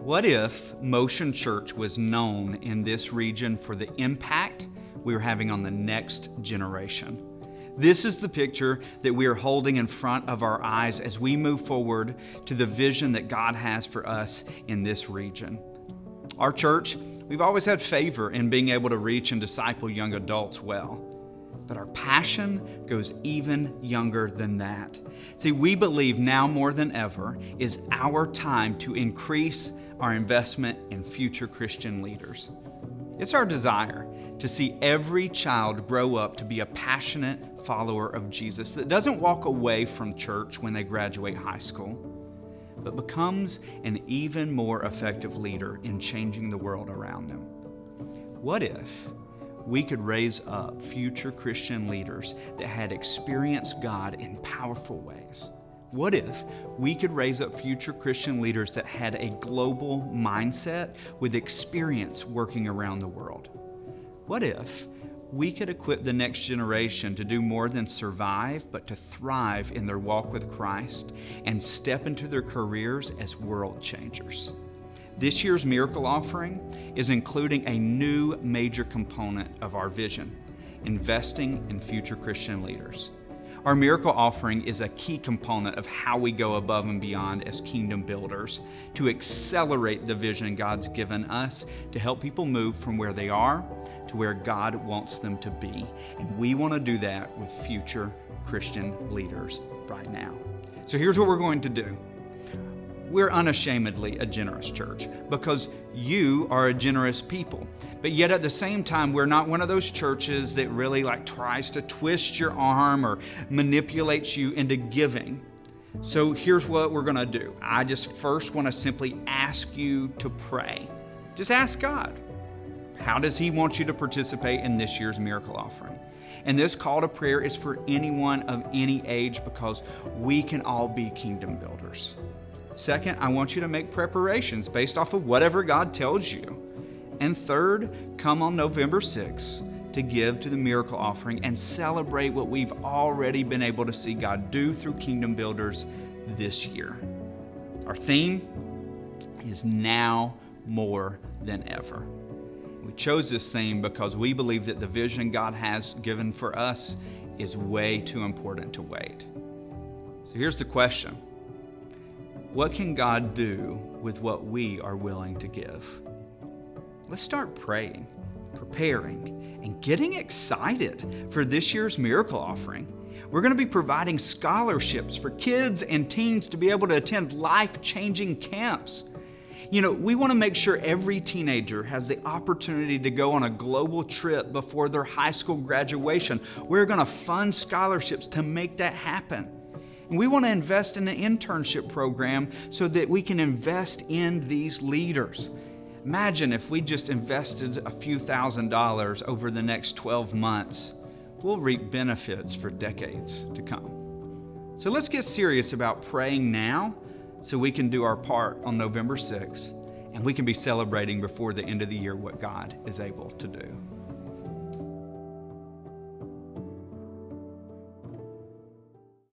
What if Motion Church was known in this region for the impact we are having on the next generation? This is the picture that we are holding in front of our eyes as we move forward to the vision that God has for us in this region. Our church, we've always had favor in being able to reach and disciple young adults well. But our passion goes even younger than that. See, we believe now more than ever is our time to increase our investment in future Christian leaders. It's our desire to see every child grow up to be a passionate follower of Jesus that doesn't walk away from church when they graduate high school, but becomes an even more effective leader in changing the world around them. What if we could raise up future Christian leaders that had experienced God in powerful ways? What if we could raise up future Christian leaders that had a global mindset with experience working around the world? What if we could equip the next generation to do more than survive, but to thrive in their walk with Christ and step into their careers as world changers? This year's miracle offering is including a new major component of our vision investing in future Christian leaders. Our miracle offering is a key component of how we go above and beyond as kingdom builders to accelerate the vision God's given us to help people move from where they are to where God wants them to be. And we want to do that with future Christian leaders right now. So here's what we're going to do we're unashamedly a generous church because you are a generous people. But yet at the same time, we're not one of those churches that really like tries to twist your arm or manipulates you into giving. So here's what we're going to do. I just first want to simply ask you to pray. Just ask God. How does He want you to participate in this year's miracle offering? And this call to prayer is for anyone of any age because we can all be kingdom builders. Second, I want you to make preparations based off of whatever God tells you. And third, come on November 6th to give to the miracle offering and celebrate what we've already been able to see God do through Kingdom Builders this year. Our theme is now more than ever. We chose this theme because we believe that the vision God has given for us is way too important to wait. So here's the question what can God do with what we are willing to give? Let's start praying, preparing, and getting excited for this year's miracle offering. We're going to be providing scholarships for kids and teens to be able to attend life changing camps. You know, we want to make sure every teenager has the opportunity to go on a global trip before their high school graduation. We're going to fund scholarships to make that happen. And we want to invest in an internship program so that we can invest in these leaders. Imagine if we just invested a few thousand dollars over the next 12 months. We'll reap benefits for decades to come. So let's get serious about praying now so we can do our part on November 6th and we can be celebrating before the end of the year what God is able to do.